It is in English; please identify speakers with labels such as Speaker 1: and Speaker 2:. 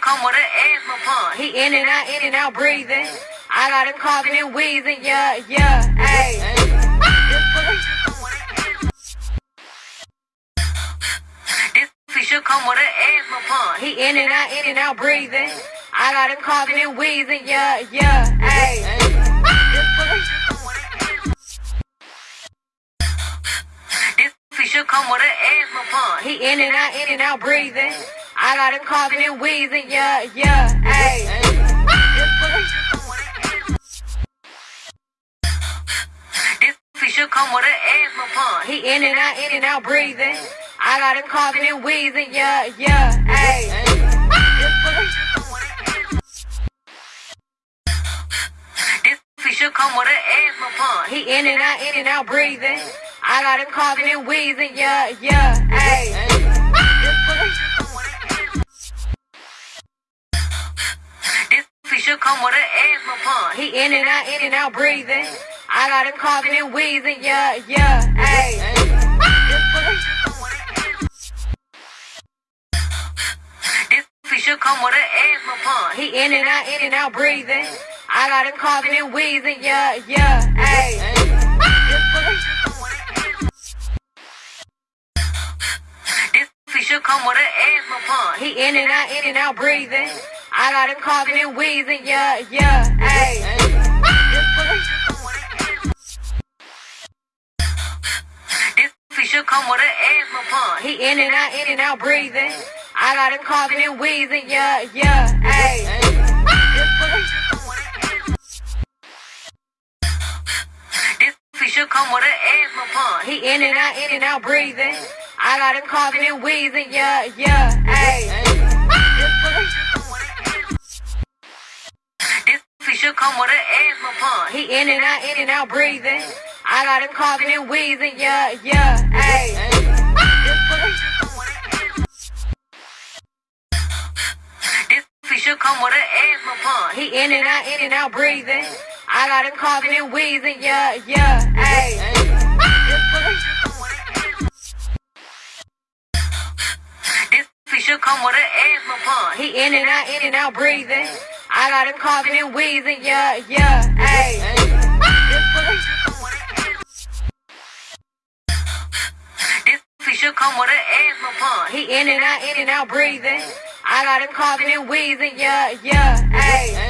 Speaker 1: come with an asthma pump. He in and out, in and out breathing. I got him coughing and wheezing, yeah, yeah, hey. This should come with an asthma pump. He in and out, in and out breathing. I got him coughing and wheezing, yeah, yeah, hey. This should come with an asthma pump. He in and out, in and out breathing. I got him coughing and wheezing, yeah, yeah, hey. This should come with an asthma pump. He in and out, in and out breathing. I got him coughing and wheezing, yeah, yeah, hey. This should come with an asthma pump. He in and out, in and out breathing. I got him coughing and wheezing, yeah, yeah, hey. Asthma pump. He in and out, in and out breathing. I got him coughing and wheezing, yeah, yeah, hey. This should come with an asthma pump. He in and out, in and out breathing. I got him coughing and wheezing, yeah, yeah, hey. This should come with an asthma pump. He in and out, in and out breathing. I got him coughing and wheezing, yeah, yeah, hey. This should come with an asthma pump. He in and out, in and out breathing. I got him coughing and wheezing, yeah, yeah, hey. This should come with an asthma pump. He in and out, in and out breathing. I got him coughing and wheezing, yeah, yeah, hey. Come with an asthma pump. He in and out, in and out breathing. I got him coughing and wheezing, yeah, yeah, hey. This should come with an asthma pump. He in and out, in and out breathing. I got him coughing and wheezing, yeah, yeah, hey. This should come with an asthma pump. He in and out, in and out breathing. I got him coughing and wheezing, yeah, yeah, hey. This should come with an asthma pump. He in and out, in and out breathing. I got him coughing and wheezing, yeah, yeah, hey.